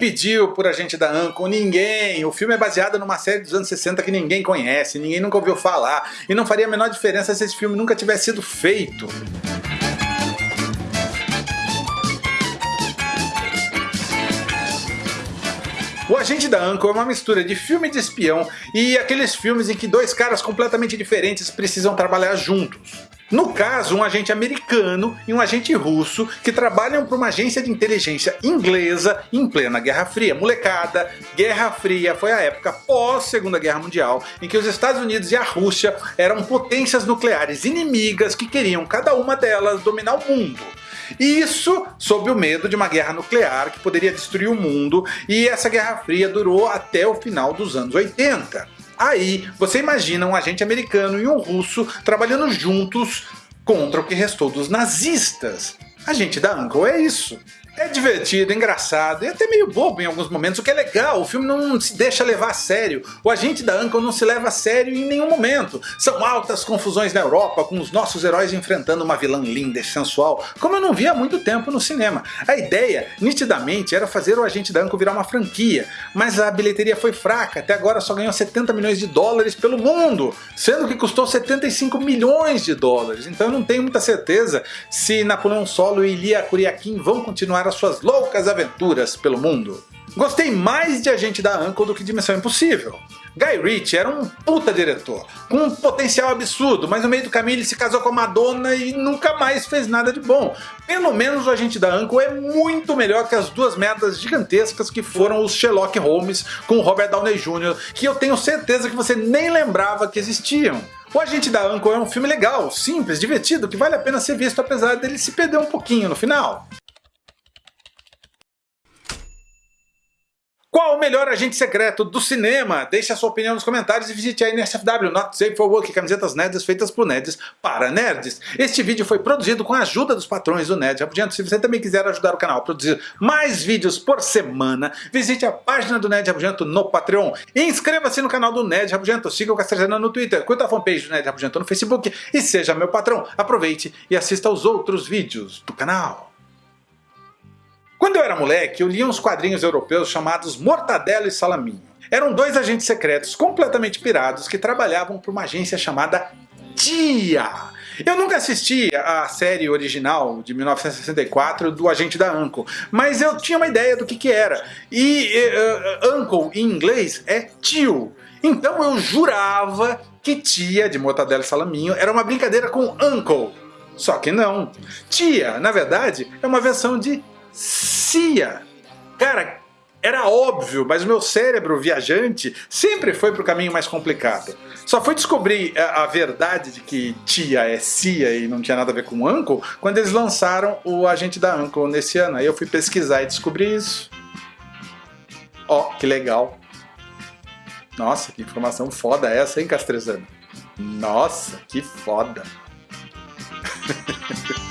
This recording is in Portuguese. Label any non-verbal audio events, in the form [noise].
pediu por Agente da Uncle? Ninguém! O filme é baseado numa série dos anos 60 que ninguém conhece, ninguém nunca ouviu falar, e não faria a menor diferença se esse filme nunca tivesse sido feito. O Agente da Uncle é uma mistura de filme de espião e aqueles filmes em que dois caras completamente diferentes precisam trabalhar juntos. No caso, um agente americano e um agente russo que trabalham para uma agência de inteligência inglesa em plena Guerra Fria. Molecada, Guerra Fria foi a época pós Segunda Guerra Mundial em que os Estados Unidos e a Rússia eram potências nucleares inimigas que queriam cada uma delas dominar o mundo. E isso sob o medo de uma guerra nuclear que poderia destruir o mundo, e essa Guerra Fria durou até o final dos anos 80. Aí você imagina um agente americano e um russo trabalhando juntos contra o que restou dos nazistas. Agente da Uncle é isso. É divertido, engraçado e até meio bobo em alguns momentos, o que é legal, o filme não se deixa levar a sério. O agente da Uncle não se leva a sério em nenhum momento. São altas confusões na Europa, com os nossos heróis enfrentando uma vilã linda e sensual, como eu não vi há muito tempo no cinema. A ideia, nitidamente, era fazer o agente da Uncle virar uma franquia, mas a bilheteria foi fraca, até agora só ganhou 70 milhões de dólares pelo mundo, sendo que custou 75 milhões de dólares, então eu não tenho muita certeza se Napoleão Solo e Ilia Kuriakin vão continuar as suas loucas aventuras pelo mundo. Gostei mais de Agente da Uncle do que de Missão Impossível. Guy Ritchie era um puta diretor, com um potencial absurdo, mas no meio do caminho ele se casou com Madonna e nunca mais fez nada de bom. Pelo menos o Agente da Uncle é muito melhor que as duas merdas gigantescas que foram os Sherlock Holmes com Robert Downey Jr., que eu tenho certeza que você nem lembrava que existiam. O Agente da Uncle é um filme legal, simples, divertido, que vale a pena ser visto apesar dele se perder um pouquinho no final. Qual o melhor agente secreto do cinema? Deixe a sua opinião nos comentários e visite a NSFW, Not Safe for Work, camisetas nerds feitas por nerds para nerds. Este vídeo foi produzido com a ajuda dos patrões do Nerd Rabugento. Se você também quiser ajudar o canal a produzir mais vídeos por semana, visite a página do Nerd Rabugento no Patreon. Inscreva-se no canal do Nerd Rabugento, siga o Castrezana no Twitter, curta a fanpage do Nerd Rabugento no Facebook e seja meu patrão. Aproveite e assista aos outros vídeos do canal. Quando eu era moleque, eu lia uns quadrinhos europeus chamados Mortadelo e Salaminho. Eram dois agentes secretos completamente pirados que trabalhavam para uma agência chamada TIA. Eu nunca assisti a série original de 1964 do Agente da Uncle, mas eu tinha uma ideia do que, que era. E uh, Uncle em inglês é tio. Então eu jurava que tia de Mortadelo e Salaminho era uma brincadeira com Uncle. Só que não. Tia, na verdade, é uma versão de Cia. Cara, era óbvio, mas o meu cérebro viajante sempre foi para o caminho mais complicado. Só foi descobrir a, a, verdade de que tia é Cia e não tinha nada a ver com Uncle quando eles lançaram o Agente da Uncle nesse ano. Aí eu fui pesquisar e descobri isso. Ó, oh, que legal. Nossa, que informação foda essa, hein, Castrezano? Nossa, que foda. [laughs]